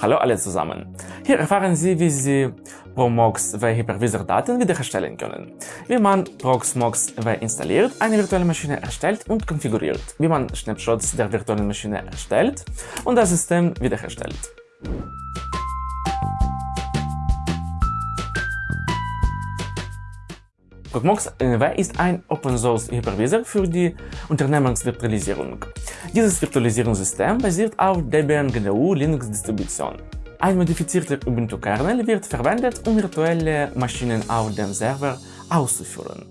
Hallo alle zusammen! Hier erfahren Sie, wie Sie Promox W Hypervisor Daten wiederherstellen können, wie man Proxmox W installiert, eine virtuelle Maschine erstellt und konfiguriert, wie man Snapshots der virtuellen Maschine erstellt und das System wiederherstellt. Proxmox W ist ein Open-Source-Hypervisor für die Unternehmensvirtualisierung. Dieses Virtualisierungssystem basiert auf Debian GNU Linux Distribution. Ein modifizierter Ubuntu-Kernel wird verwendet, um virtuelle Maschinen auf dem Server auszuführen.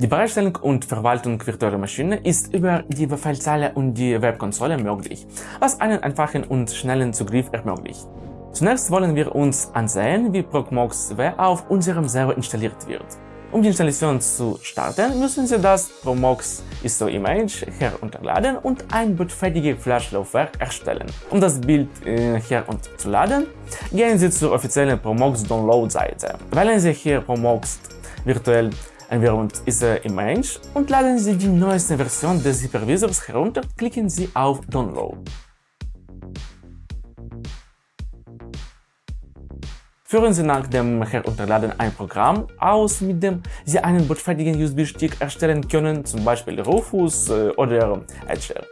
Die Bereitstellung und Verwaltung virtueller Maschinen ist über die Befehlszeile und die Webkonsole möglich, was einen einfachen und schnellen Zugriff ermöglicht. Zunächst wollen wir uns ansehen, wie Proxmox W auf unserem Server installiert wird. Um die Installation zu starten, müssen Sie das Promox ISO Image herunterladen und ein bootfertiges Flash-Laufwerk erstellen. Um das Bild äh, herunterzuladen, gehen Sie zur offiziellen Promox Download-Seite. Wählen Sie hier Promox virtuell Environment ISO Image und laden Sie die neueste Version des Hypervisors herunter, klicken Sie auf Download. Führen Sie nach dem Herunterladen ein Programm aus, mit dem Sie einen bootfertigen USB-Stick erstellen können, zum Beispiel Rufus äh, oder Etcher.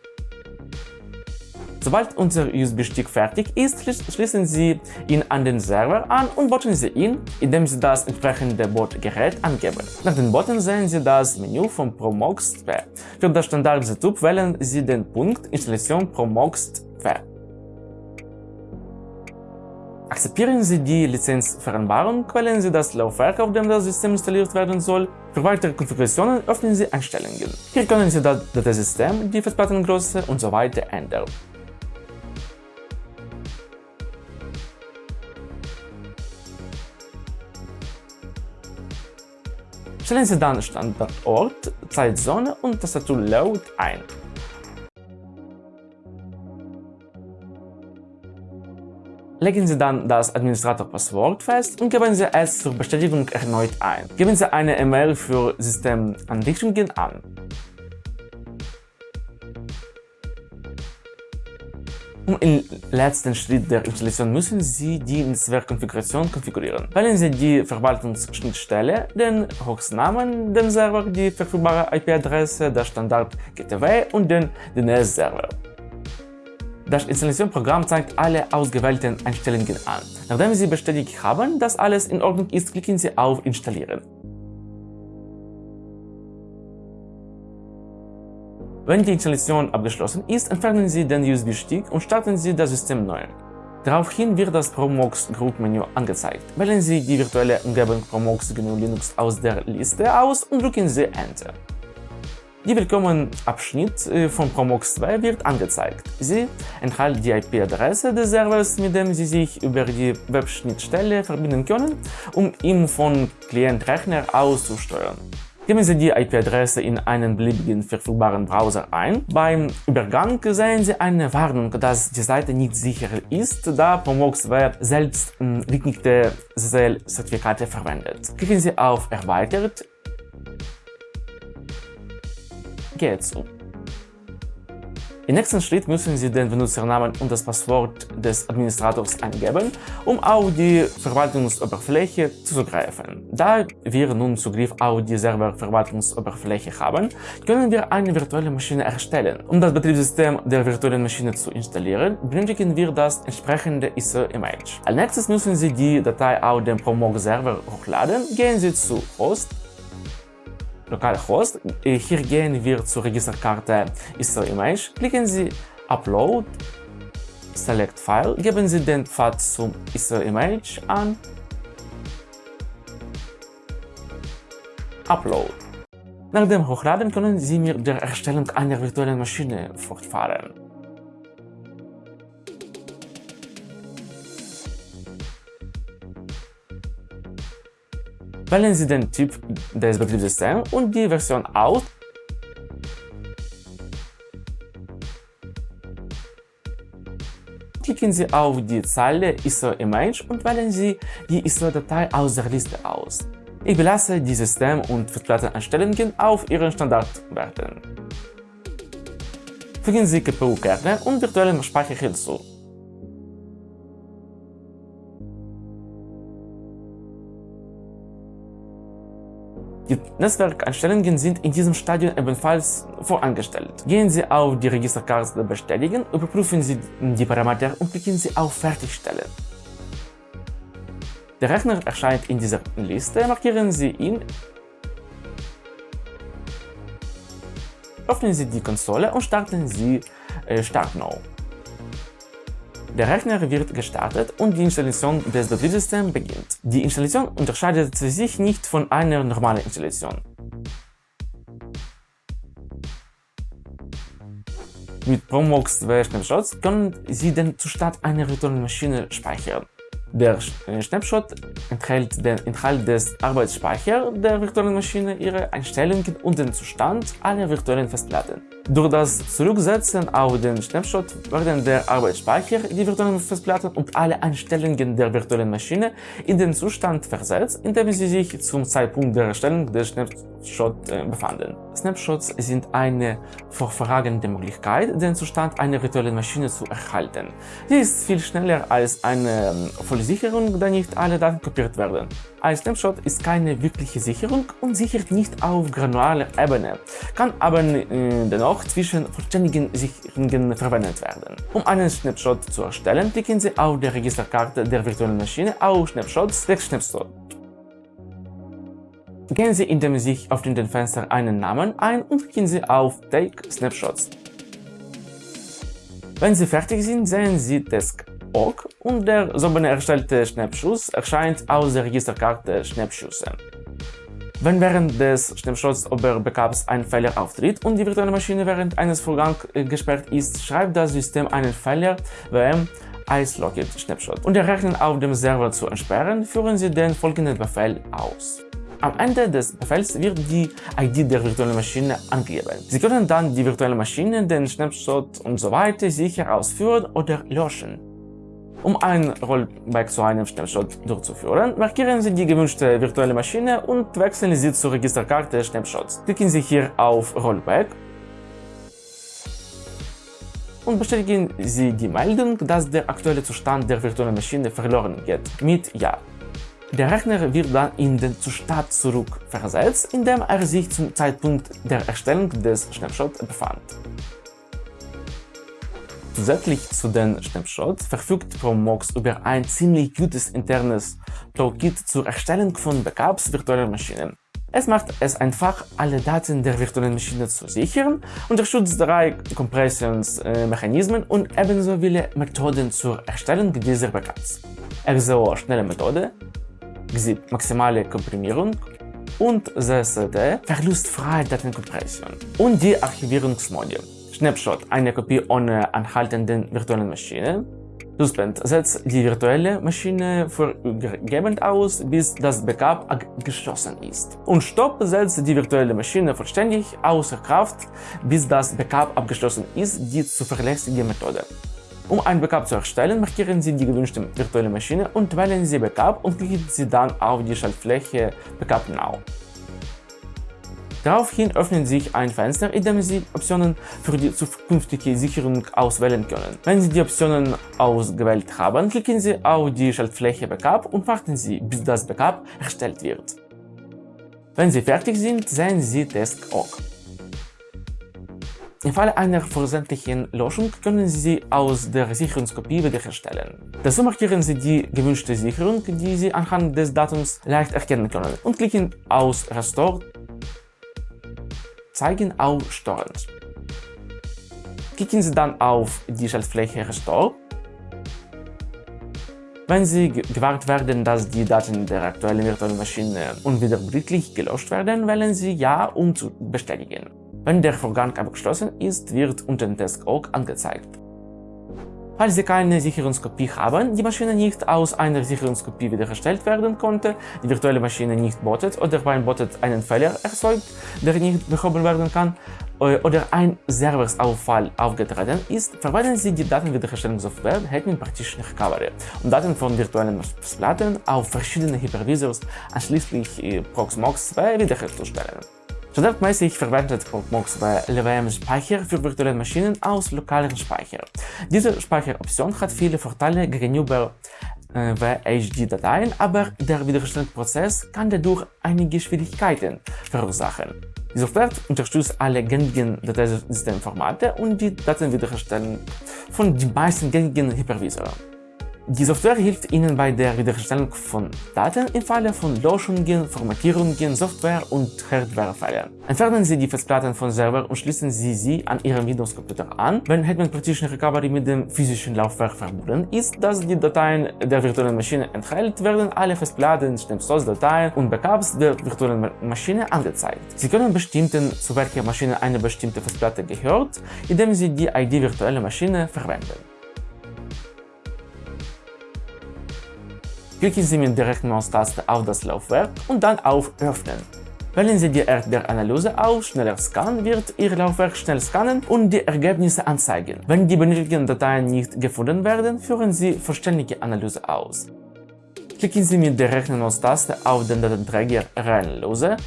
Sobald unser USB-Stick fertig ist, schließen Sie ihn an den Server an und booten Sie ihn, indem Sie das entsprechende Bootgerät angeben. Nach den Booten sehen Sie das Menü von Promox 2. Für das Standard-Setup wählen Sie den Punkt Installation Promox 2. Akzeptieren Sie die Lizenzvereinbarung, wählen Sie das Laufwerk, auf dem das System installiert werden soll. Für weitere Konfigurationen öffnen Sie Einstellungen. Hier können Sie das Dateisystem, die Festplattengröße und so ändern. Stellen Sie dann Standardort, Zeitzone und Tastatur Load ein. Legen Sie dann das Administrator-Passwort fest und geben Sie es zur Bestätigung erneut ein. Geben Sie eine E-Mail für Systemanrichtungen an. Um im letzten Schritt der Installation müssen Sie die Netzwerkkonfiguration konfigurieren. Wählen Sie die Verwaltungsschnittstelle, den Hostnamen, den Server, die verfügbare IP-Adresse, das Standard GTW und den DNS-Server. Das Installationsprogramm zeigt alle ausgewählten Einstellungen an. Nachdem Sie bestätigt haben, dass alles in Ordnung ist, klicken Sie auf Installieren. Wenn die Installation abgeschlossen ist, entfernen Sie den USB-Stick und starten Sie das System neu. Daraufhin wird das Promox Group Menü angezeigt. Wählen Sie die virtuelle Umgebung Promox GNU Linux aus der Liste aus und drücken Sie Enter. Die Willkommen-Abschnitt äh, von Promox 2 wird angezeigt. Sie enthält die IP-Adresse des Servers, mit dem Sie sich über die Webschnittstelle verbinden können, um ihn von Klientrechner aus zu steuern. Geben Sie die IP-Adresse in einen beliebigen verfügbaren Browser ein. Beim Übergang sehen Sie eine Warnung, dass die Seite nicht sicher ist, da Promox Web selbst geeignete SSL-Zertifikate verwendet. Klicken Sie auf Erweitert geht so. Im nächsten Schritt müssen Sie den Benutzernamen und das Passwort des Administrators eingeben, um auf die Verwaltungsoberfläche zuzugreifen. Da wir nun Zugriff auf die Serververwaltungsoberfläche haben, können wir eine virtuelle Maschine erstellen. Um das Betriebssystem der virtuellen Maschine zu installieren, benötigen wir das entsprechende ISO-Image. Als nächstes müssen Sie die Datei auf dem Promog-Server hochladen. Gehen Sie zu Host Localhost. Hier gehen wir zur Registerkarte ISO Image. Klicken Sie Upload, Select File, geben Sie den Pfad zum ISO Image an, Upload. Nach dem Hochladen können Sie mit der Erstellung einer virtuellen Maschine fortfahren. Wählen Sie den Typ des Betriebssystems und die Version aus. Klicken Sie auf die Zeile ISO-Image und wählen Sie die ISO-Datei aus der Liste aus. Ich belasse die System- und Festplatteneinstellungen auf Ihren Standardwerten. Fügen Sie GPU-Kerne und virtuellen Speicher hinzu. Die Netzwerkeinstellungen sind in diesem Stadium ebenfalls vorangestellt. Gehen Sie auf die Registerkarte Bestätigen, überprüfen Sie die Parameter und klicken Sie auf Fertigstellen. Der Rechner erscheint in dieser Liste, markieren Sie ihn, öffnen Sie die Konsole und starten Sie äh, Start Now. Der Rechner wird gestartet und die Installation des Betriebssystems beginnt. Die Installation unterscheidet sich nicht von einer normalen Installation. Mit Promox 2 Snapshots können Sie den Zustand einer virtuellen Maschine speichern. Der Snapshot enthält den Inhalt des Arbeitsspeichers der virtuellen Maschine, ihre Einstellungen und den Zustand aller virtuellen Festplatten. Durch das Zurücksetzen auf den Snapshot werden der Arbeitsspeicher, die virtuellen Festplatten und alle Einstellungen der virtuellen Maschine in den Zustand versetzt, in dem sie sich zum Zeitpunkt der Erstellung des Snapshots äh, befanden. Snapshots sind eine vorverragende Möglichkeit, den Zustand einer virtuellen Maschine zu erhalten. Sie ist viel schneller als eine ähm, Vollsicherung, da nicht alle Daten kopiert werden. Ein Snapshot ist keine wirkliche Sicherung und sichert nicht auf granularer Ebene, kann aber äh, dennoch zwischen vollständigen Sicherungen verwendet werden. Um einen Snapshot zu erstellen, klicken Sie auf der Registerkarte der virtuellen Maschine auf Snapshots der Snapshot. Gehen Sie, indem Sie sich dem Fenster einen Namen ein und klicken Sie auf Take Snapshots. Wenn Sie fertig sind, sehen Sie Desk.org und der soeben erstellte Schnappschuss erscheint aus der Registerkarte Schnappschüsse. Wenn während des Snapshots oder Backups ein Fehler auftritt und die virtuelle Maschine während eines Vorgangs äh, gesperrt ist, schreibt das System einen Fehler wm icelocked Snapshot. Um den Rechner auf dem Server zu entsperren, führen Sie den folgenden Befehl aus. Am Ende des Befehls wird die ID der virtuellen Maschine angegeben. Sie können dann die virtuelle Maschine, den Snapshot und so weiter sicher ausführen oder löschen. Um ein Rollback zu einem Snapshot durchzuführen, markieren Sie die gewünschte virtuelle Maschine und wechseln Sie zur Registerkarte Snapshots. Klicken Sie hier auf Rollback und bestätigen Sie die Meldung, dass der aktuelle Zustand der virtuellen Maschine verloren geht, mit Ja. Der Rechner wird dann in den Zustand zurückversetzt, in dem er sich zum Zeitpunkt der Erstellung des Snapshots befand. Zusätzlich zu den Snapshots verfügt Promox über ein ziemlich gutes internes Toolkit zur Erstellung von Backups virtueller Maschinen. Es macht es einfach, alle Daten der virtuellen Maschine zu sichern, unterstützt drei Kompressionsmechanismen und ebenso viele Methoden zur Erstellung dieser Backups. XO schnelle Methode, XZIP maximale Komprimierung und ZSD verlustfreie Datenkompression und die Archivierungsmodi. Snapshot, eine Kopie ohne anhaltenden virtuellen Maschine. Suspend setzt die virtuelle Maschine vorübergehend aus, bis das Backup abgeschlossen ist. Und Stop setzt die virtuelle Maschine vollständig außer Kraft, bis das Backup abgeschlossen ist, die zuverlässige Methode. Um ein Backup zu erstellen, markieren Sie die gewünschte virtuelle Maschine und wählen Sie Backup und klicken Sie dann auf die Schaltfläche Backup Now. Daraufhin öffnet sich ein Fenster, in dem Sie Optionen für die zukünftige Sicherung auswählen können. Wenn Sie die Optionen ausgewählt haben, klicken Sie auf die Schaltfläche Backup und warten Sie, bis das Backup erstellt wird. Wenn Sie fertig sind, sehen Sie Desk.org. Im Falle einer versendlichen Löschung können Sie sie aus der Sicherungskopie wiederherstellen. Dazu markieren Sie die gewünschte Sicherung, die Sie anhand des Datums leicht erkennen können und klicken aus Restore Zeigen auf Storage. Klicken Sie dann auf die Schaltfläche Restore. Wenn Sie gewahrt werden, dass die Daten der aktuellen virtuellen Maschine unwiederbringlich gelöscht werden, wählen Sie Ja, um zu bestätigen. Wenn der Vorgang abgeschlossen ist, wird unter dem Desk.org angezeigt. Falls Sie keine Sicherungskopie haben, die Maschine nicht aus einer Sicherungskopie wiederhergestellt werden konnte, die virtuelle Maschine nicht bootet oder beim Bootet einen Fehler erzeugt, der nicht behoben werden kann, äh, oder ein Serversauffall aufgetreten ist, verwenden Sie die Datenwiederherstellungssoftware Hetman Partition Recovery, um Daten von virtuellen Festplatten auf verschiedene Hypervisors, einschließlich äh, Proxmox 2, wiederherzustellen. Standardmäßig verwendet Proxmox bei LWM Speicher für virtuelle Maschinen aus lokalem Speicher. Diese Speicheroption hat viele Vorteile gegenüber äh, WHD-Dateien, aber der Wiederherstellungsprozess kann dadurch einige Schwierigkeiten verursachen. Die Software unterstützt alle gängigen Dateisystemformate und die Datenwiederherstellung von den meisten gängigen Hypervisoren. Die Software hilft Ihnen bei der Wiederherstellung von Daten im Falle von Löschungen, Formatierungen, Software- und Hardwarefällen. Entfernen Sie die Festplatten vom Server und schließen Sie sie an Ihrem Windows-Computer an. Wenn Hetman Partition Recovery mit dem physischen Laufwerk verbunden ist, das die Dateien der virtuellen Maschine enthält, werden alle Festplatten, Source-Dateien und Backups der virtuellen Maschine angezeigt. Sie können bestimmen, zu welcher Maschine eine bestimmte Festplatte gehört, indem Sie die ID virtuelle Maschine verwenden. Klicken Sie mit der rechten Maustaste auf das Laufwerk und dann auf Öffnen. Wählen Sie die Erdbeeranalyse aus, schneller Scan wird Ihr Laufwerk schnell scannen und die Ergebnisse anzeigen. Wenn die benötigten Dateien nicht gefunden werden, führen Sie vollständige Analyse aus. Klicken Sie mit der rechten Maustaste auf den Datenträger Reanalyse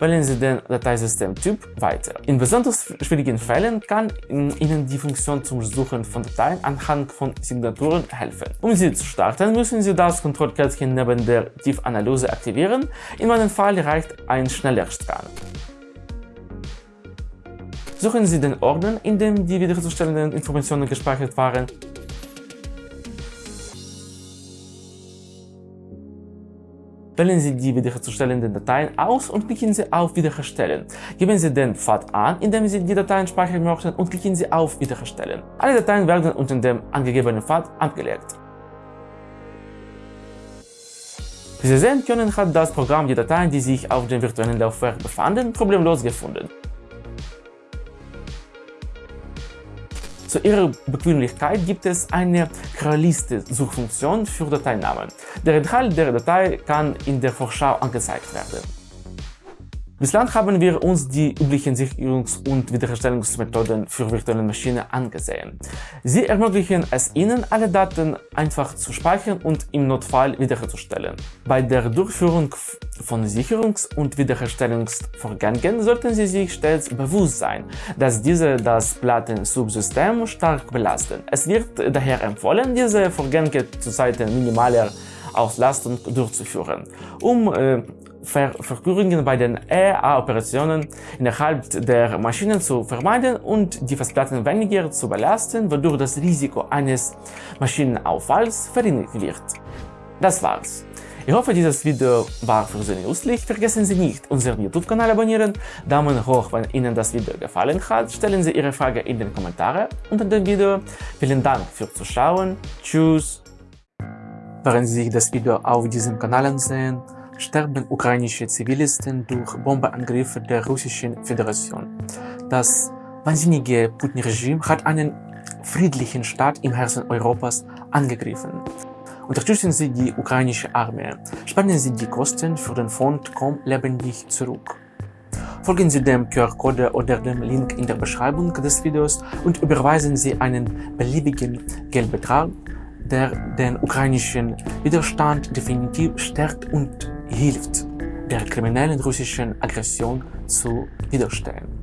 wählen Sie den Dateisystemtyp weiter. In besonders schwierigen Fällen kann Ihnen die Funktion zum Suchen von Dateien anhand von Signaturen helfen. Um sie zu starten, müssen Sie das Kontrollkärtchen neben der Tiefanalyse aktivieren. In meinem Fall reicht ein schneller Scan. Suchen Sie den Ordner, in dem die wiederherzustellenden Informationen gespeichert waren Wählen Sie die wiederherzustellenden Dateien aus und klicken Sie auf Wiederherstellen. Geben Sie den Pfad an, indem Sie die Dateien speichern möchten und klicken Sie auf Wiederherstellen. Alle Dateien werden unter dem angegebenen Pfad abgelegt. Wie Sie sehen können, hat das Programm die Dateien, die sich auf dem virtuellen Laufwerk befanden, problemlos gefunden. Zu ihrer Bequemlichkeit gibt es eine Querliste-Suchfunktion für Dateinamen. Der Inhalt der Datei kann in der Vorschau angezeigt werden. Bislang haben wir uns die üblichen Sicherungs- und Wiederherstellungsmethoden für virtuelle Maschinen angesehen. Sie ermöglichen es Ihnen, alle Daten einfach zu speichern und im Notfall wiederherzustellen. Bei der Durchführung von Sicherungs- und Wiederherstellungsvorgängen sollten Sie sich stets bewusst sein, dass diese das Plattensubsystem stark belasten. Es wird daher empfohlen, diese Vorgänge zu Zeiten minimaler Auslastung durchzuführen, um äh, Ver Verkürungen bei den EA-Operationen innerhalb der Maschinen zu vermeiden und die Festplatten weniger zu belasten, wodurch das Risiko eines Maschinenauffalls verringert wird. Das war's. Ich hoffe, dieses Video war für Sie nützlich. Vergessen Sie nicht, unseren YouTube-Kanal abonnieren, Daumen hoch, wenn Ihnen das Video gefallen hat, stellen Sie Ihre Frage in den Kommentaren unter dem Video. Vielen Dank fürs Zuschauen. Tschüss. Während Sie sich das Video auf diesem Kanal ansehen, sterben ukrainische Zivilisten durch Bombenangriffe der Russischen Föderation. Das wahnsinnige Putin-Regime hat einen friedlichen Staat im Herzen Europas angegriffen. Unterstützen Sie die ukrainische Armee. Spenden Sie die Kosten für den Fond Komm lebendig zurück. Folgen Sie dem QR-Code oder dem Link in der Beschreibung des Videos und überweisen Sie einen beliebigen Geldbetrag, der den ukrainischen Widerstand definitiv stärkt und hilft, der kriminellen russischen Aggression zu widerstehen.